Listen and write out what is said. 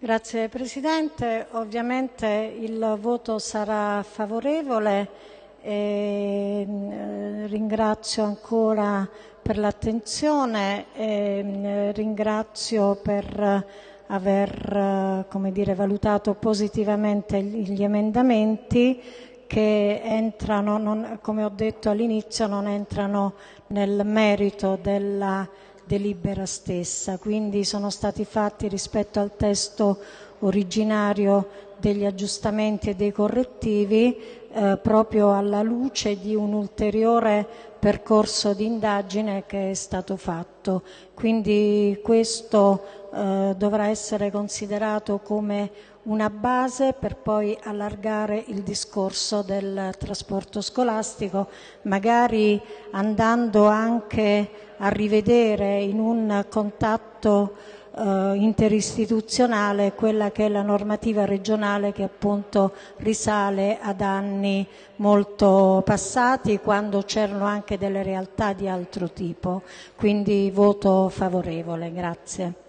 Grazie Presidente, ovviamente il voto sarà favorevole e eh, ringrazio ancora per l'attenzione e eh, ringrazio per aver dire, valutato positivamente gli emendamenti che entrano, non, come ho detto all'inizio, non entrano nel merito della delibera stessa, quindi sono stati fatti rispetto al testo originario degli aggiustamenti e dei correttivi eh, proprio alla luce di un ulteriore percorso di indagine che è stato fatto. Quindi questo eh, dovrà essere considerato come una base per poi allargare il discorso del trasporto scolastico, magari andando anche a rivedere in un contatto eh, interistituzionale quella che è la normativa regionale che appunto risale ad anni molto passati quando c'erano anche delle realtà di altro tipo. Quindi voto favorevole. Grazie.